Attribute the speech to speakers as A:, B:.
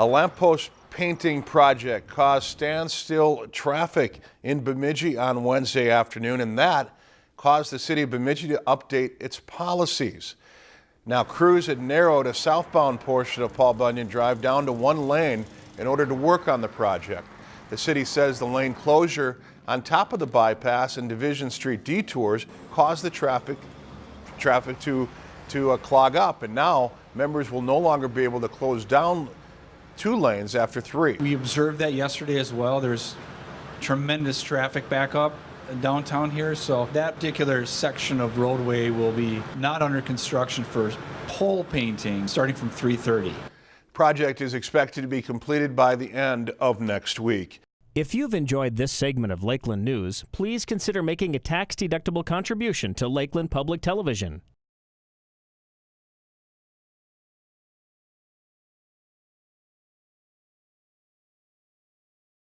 A: A lamppost painting project caused standstill traffic in Bemidji on Wednesday afternoon, and that caused the city of Bemidji to update its policies. Now, crews had narrowed a southbound portion of Paul Bunyan Drive down to one lane in order to work on the project. The city says the lane closure on top of the bypass and Division Street detours caused the traffic traffic to to uh, clog up, and now members will no longer be able to close down two lanes after three.
B: We observed that yesterday as well. There's tremendous traffic backup downtown here, so that particular section of roadway will be not under construction for pole painting starting from 3:30.
A: Project is expected to be completed by the end of next week.
C: If you've enjoyed this segment of Lakeland News, please consider making a tax-deductible contribution to Lakeland Public Television.